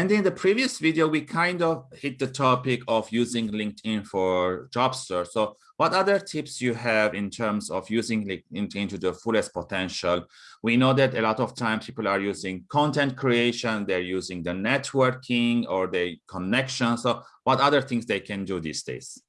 And in the previous video, we kind of hit the topic of using LinkedIn for job search. So what other tips you have in terms of using LinkedIn to the fullest potential? We know that a lot of times people are using content creation, they're using the networking or the connection. So what other things they can do these days?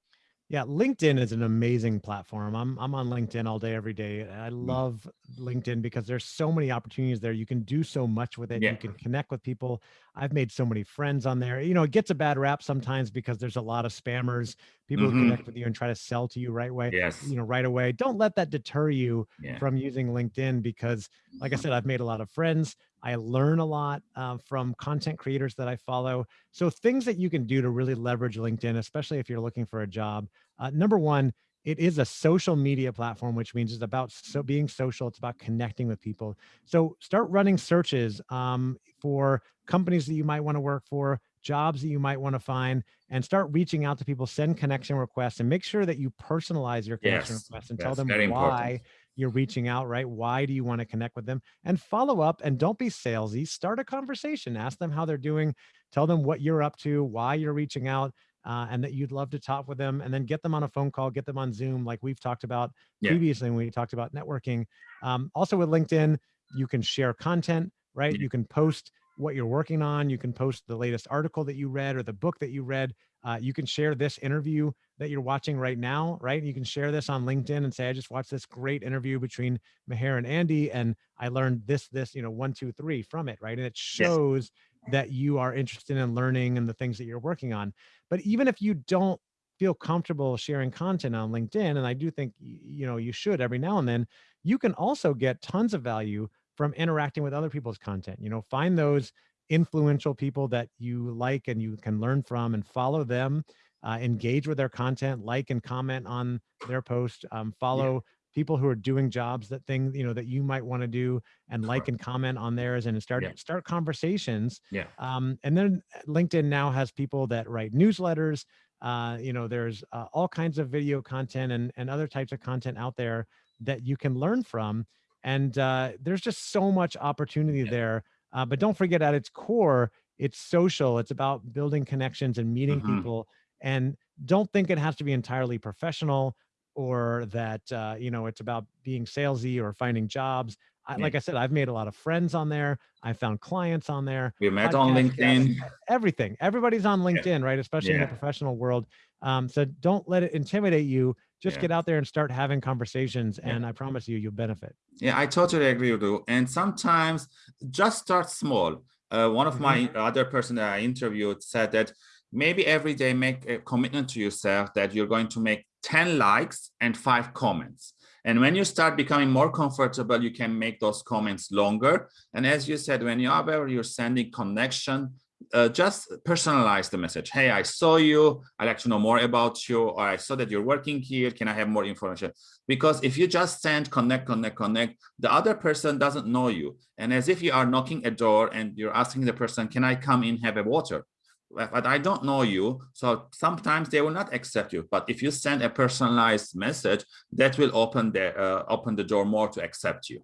Yeah, LinkedIn is an amazing platform. I'm I'm on LinkedIn all day, every day. I mm. love LinkedIn because there's so many opportunities there. You can do so much with it. Yeah. You can connect with people. I've made so many friends on there. You know, it gets a bad rap sometimes because there's a lot of spammers, people mm -hmm. who connect with you and try to sell to you right away. Yes. You know, right away. Don't let that deter you yeah. from using LinkedIn because, like I said, I've made a lot of friends. I learn a lot uh, from content creators that I follow. So things that you can do to really leverage LinkedIn, especially if you're looking for a job. Uh, number one, it is a social media platform, which means it's about so being social. It's about connecting with people. So start running searches um, for companies that you might want to work for, jobs that you might want to find, and start reaching out to people, send connection requests, and make sure that you personalize your connection yes, requests and tell them why important. You're reaching out, right? Why do you want to connect with them? And follow up and don't be salesy. Start a conversation. Ask them how they're doing. Tell them what you're up to, why you're reaching out uh, and that you'd love to talk with them and then get them on a phone call, get them on Zoom, like we've talked about yeah. previously when we talked about networking. Um, also with LinkedIn, you can share content, right? Yeah. You can post what you're working on. You can post the latest article that you read or the book that you read. Uh, you can share this interview that you're watching right now, right? You can share this on LinkedIn and say, I just watched this great interview between Meher and Andy, and I learned this, this, you know, one, two, three from it, right? And it shows yes that you are interested in learning and the things that you're working on. But even if you don't feel comfortable sharing content on LinkedIn, and I do think you know you should every now and then, you can also get tons of value from interacting with other people's content. You know, find those influential people that you like and you can learn from and follow them, uh, engage with their content, like and comment on their post, um, follow people who are doing jobs that things you know that you might want to do and like and comment on theirs and start yeah. start conversations yeah um and then linkedin now has people that write newsletters uh you know there's uh, all kinds of video content and and other types of content out there that you can learn from and uh there's just so much opportunity yeah. there uh, but don't forget at its core it's social it's about building connections and meeting mm -hmm. people and don't think it has to be entirely professional or that uh, you know it's about being salesy or finding jobs. I. Like I said, I've made a lot of friends on there. I found clients on there. We met on LinkedIn. everything. Everybody's on LinkedIn, yeah. right? Especially yeah. in the professional world. Um, so don't let it intimidate you. Just get out there and start having conversations, and I promise you, you'll benefit. Yeah, I totally agree with you. And sometimes just start small. Uh, one of mm -hmm. my other person that I interviewed said that maybe every day make a commitment to yourself that you're going to make 10 likes and five comments. And when you start becoming more comfortable, you can make those comments longer. And as you said, when you are you're sending connection, uh, just personalize the message. Hey, I saw you. I'd like to know more about you. Or I saw that you're working here. Can I have more information? Because if you just send connect, connect, connect, the other person doesn't know you. And as if you are knocking a door and you're asking the person, can I come in, have a water? but I don't know you. So sometimes they will not accept you. But if you send a personalized message, that will open the uh, open the door more to accept you.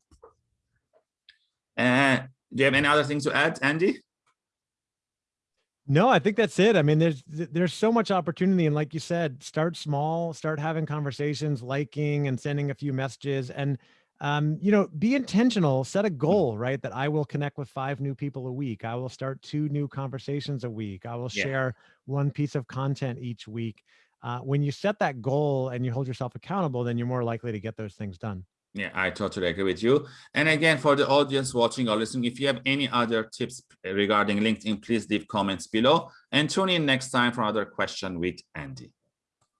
And uh, do you have any other things to add, Andy? No, I think that's it. I mean, there's there's so much opportunity, and like you said, start small, start having conversations, liking and sending a few messages, and um, you know, be intentional, set a mm. goal, right? That I will connect with five new people a week. I will start two new conversations a week. I will yeah. share one piece of content each week. Uh, when you set that goal and you hold yourself accountable, then you're more likely to get those things done. Yeah, I totally agree with you. And again, for the audience watching or listening, if you have any other tips regarding LinkedIn, please leave comments below and tune in next time for another question with Andy.